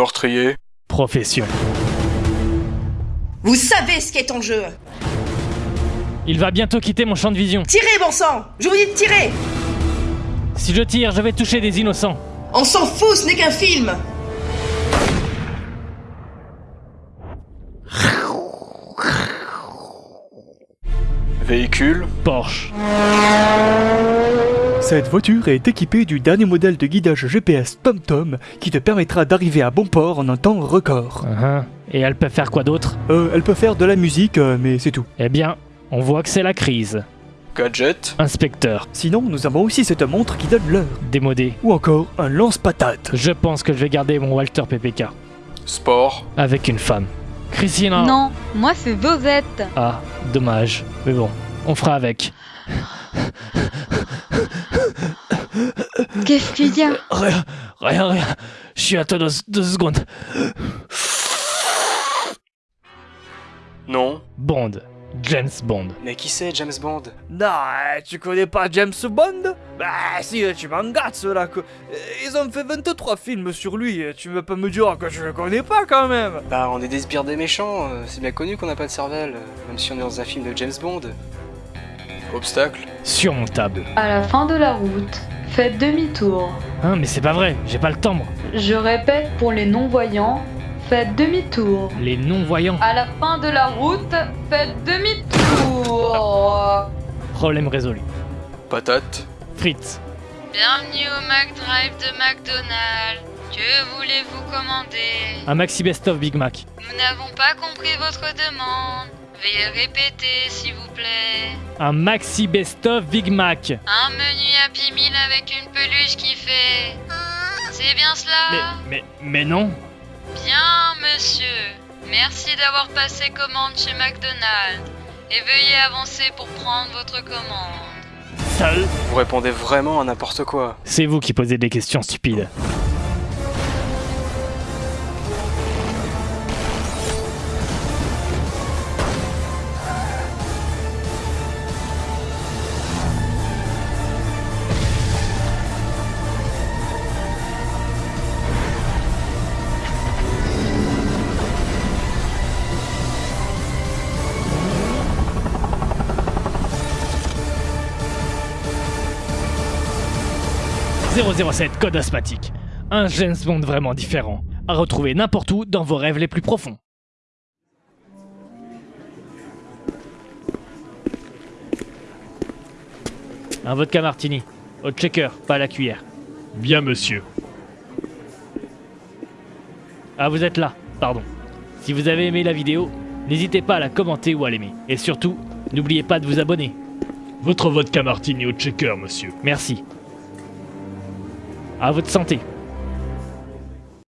Meurtrier. Profession. Vous savez ce qui est en jeu Il va bientôt quitter mon champ de vision. Tirez, bon sang Je vous dis de tirer Si je tire, je vais toucher des innocents. On s'en fout, ce n'est qu'un film Véhicule. Porsche. Cette voiture est équipée du dernier modèle de guidage GPS TomTom qui te permettra d'arriver à bon port en un temps record. Uhum. Et elle peut faire quoi d'autre? Euh, elle peut faire de la musique, euh, mais c'est tout. Eh bien, on voit que c'est la crise. Gadget? Inspecteur. Sinon, nous avons aussi cette montre qui donne l'heure. Démodé. Ou encore un lance-patate. Je pense que je vais garder mon Walter PPK. Sport? Avec une femme. Christina Non, moi c'est Vosette. Ah, dommage. Mais bon, on fera avec. Qu'est-ce qu'il y a Rien, rien, rien. Je suis à toi deux, deux secondes. Non. Bond. James Bond. Mais qui c'est James Bond? Non, euh, tu connais pas James Bond? Bah si, euh, tu m'engages là. que- euh, Ils ont fait 23 films sur lui, tu veux pas me dire que je le connais pas quand même? Bah, on est des sbires des méchants. euh, C'est bien connu qu'on n'a pas de cervelle, euh, même si on est dans un film de James Bond. Obstacle. Surmontable. À la fin de la route, faites demi-tour. Hein, mais c'est pas vrai, j'ai pas le temps moi. Je répète pour les non-voyants, faites demi-tour. Les non-voyants. À la fin de la route, faites demi-tour. Problème résolu. Patate. Frites. Bienvenue au McDrive de McDonald's. Que voulez-vous commander? Un maxi best-of Big Mac. Nous n'avons pas compris votre demande. Veuillez répéter, s'il vous plaît. Un maxi best-of Big Mac. Un menu Happy Meal avec une peluche qui fait... C'est bien Mais, cela mais, mais non. Bien, monsieur. Merci d'avoir passé commande chez McDonald's. Et veuillez avancer pour prendre votre commande. Sale. Vous répondez vraiment à n'importe quoi. C'est vous qui posez des questions stupides. « 007 Code asthmatique. Un James Bond vraiment différent. À retrouver n'importe où dans vos rêves les plus profonds. Un vodka martini. Au checker, pas à la cuillère. Bien, monsieur. Ah, vous êtes là, pardon. Si vous avez aimé la vidéo, n'hésitez pas à la commenter ou à l'aimer. Et surtout, n'oubliez pas de vous abonner. Votre vodka martini au checker, monsieur. Merci. À votre santé.